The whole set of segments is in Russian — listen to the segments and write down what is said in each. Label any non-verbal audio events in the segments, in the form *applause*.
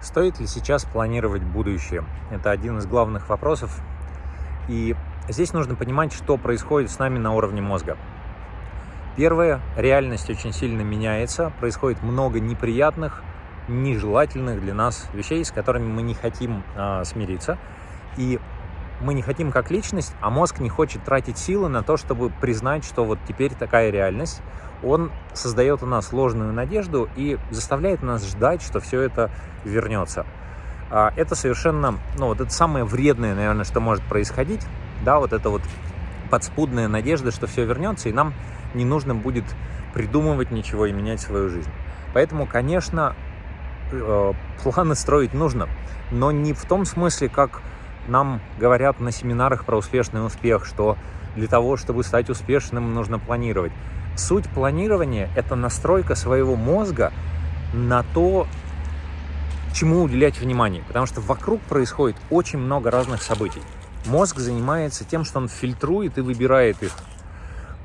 Стоит ли сейчас планировать будущее? Это один из главных вопросов. И здесь нужно понимать, что происходит с нами на уровне мозга. Первое, реальность очень сильно меняется, происходит много неприятных, нежелательных для нас вещей, с которыми мы не хотим э, смириться. И мы не хотим как личность, а мозг не хочет тратить силы на то, чтобы признать, что вот теперь такая реальность. Он создает у нас ложную надежду и заставляет нас ждать, что все это вернется. А, это совершенно, ну вот это самое вредное, наверное, что может происходить, да, вот это вот подспудная надежда, что все вернется, и нам не нужно будет придумывать ничего и менять свою жизнь. Поэтому, конечно, э, планы строить нужно, но не в том смысле, как нам говорят на семинарах про успешный успех, что для того, чтобы стать успешным, нужно планировать. Суть планирования – это настройка своего мозга на то, чему уделять внимание, потому что вокруг происходит очень много разных событий. Мозг занимается тем, что он фильтрует и выбирает их.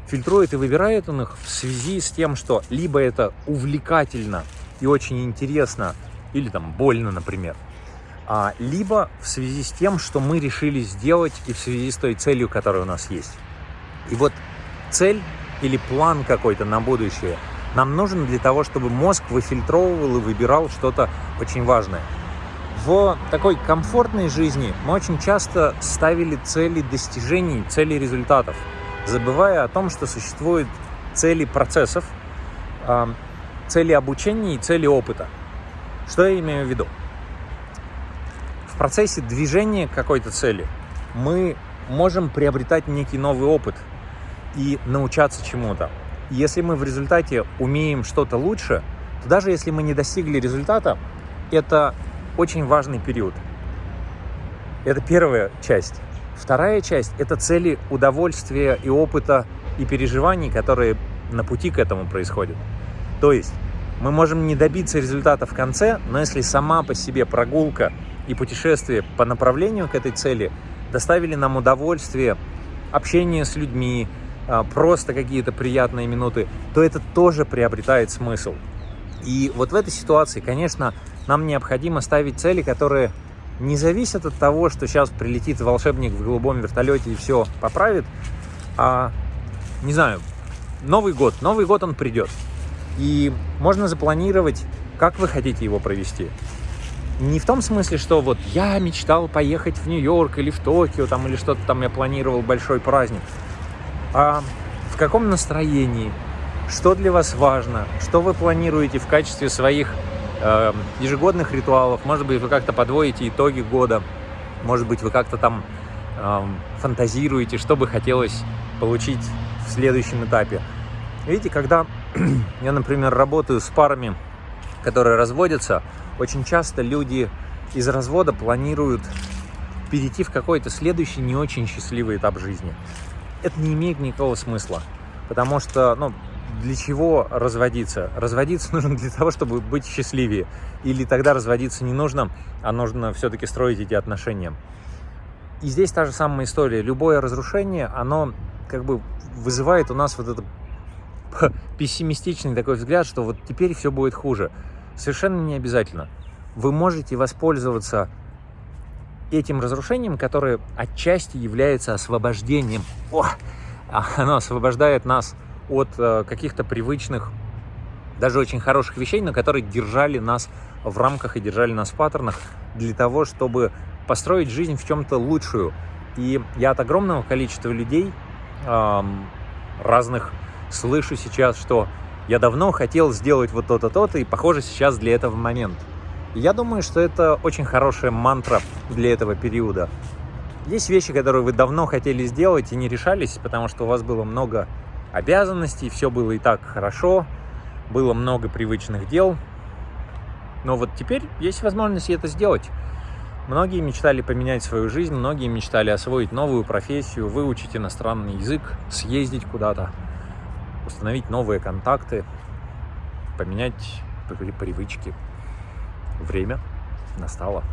Фильтрует и выбирает он их в связи с тем, что либо это увлекательно и очень интересно, или там больно, например, либо в связи с тем, что мы решили сделать и в связи с той целью, которая у нас есть. И вот цель или план какой-то на будущее нам нужен для того, чтобы мозг выфильтровывал и выбирал что-то очень важное. В такой комфортной жизни мы очень часто ставили цели достижений, цели результатов, забывая о том, что существуют цели процессов, а, цели обучения и цели опыта. Что я имею в виду? В процессе движения к какой-то цели мы можем приобретать некий новый опыт и научаться чему-то. Если мы в результате умеем что-то лучше, то даже если мы не достигли результата, это очень важный период. Это первая часть. Вторая часть – это цели удовольствия и опыта и переживаний, которые на пути к этому происходят. То есть мы можем не добиться результата в конце, но если сама по себе прогулка и путешествия по направлению к этой цели доставили нам удовольствие, общение с людьми, а, просто какие-то приятные минуты, то это тоже приобретает смысл. И вот в этой ситуации, конечно, нам необходимо ставить цели, которые не зависят от того, что сейчас прилетит волшебник в голубом вертолете и все поправит, а, не знаю, Новый год, Новый год он придет. И можно запланировать, как вы хотите его провести не в том смысле, что вот я мечтал поехать в Нью-Йорк или в Токио, там, или что-то там я планировал большой праздник, а в каком настроении, что для вас важно, что вы планируете в качестве своих э, ежегодных ритуалов, может быть, вы как-то подводите итоги года, может быть, вы как-то там э, фантазируете, что бы хотелось получить в следующем этапе. Видите, когда *clears throat* я, например, работаю с парами, которые разводятся, очень часто люди из развода планируют перейти в какой-то следующий не очень счастливый этап жизни. Это не имеет никакого смысла, потому что, ну, для чего разводиться? Разводиться *laughs* нужно для того, чтобы быть счастливее. Или тогда разводиться не нужно, а нужно все-таки строить эти отношения. И здесь та же самая история. Любое разрушение, оно как бы вызывает у нас вот этот *laughs* пессимистичный такой взгляд, что вот теперь все будет хуже. Совершенно не обязательно. Вы можете воспользоваться этим разрушением, которое отчасти является освобождением. О, оно освобождает нас от э, каких-то привычных, даже очень хороших вещей, но которые держали нас в рамках и держали нас в паттернах для того, чтобы построить жизнь в чем-то лучшую. И я от огромного количества людей разных слышу сейчас, что я давно хотел сделать вот то-то, то-то, и похоже сейчас для этого момент. я думаю, что это очень хорошая мантра для этого периода. Есть вещи, которые вы давно хотели сделать и не решались, потому что у вас было много обязанностей, все было и так хорошо, было много привычных дел. Но вот теперь есть возможность это сделать. Многие мечтали поменять свою жизнь, многие мечтали освоить новую профессию, выучить иностранный язык, съездить куда-то установить новые контакты, поменять привычки. Время настало.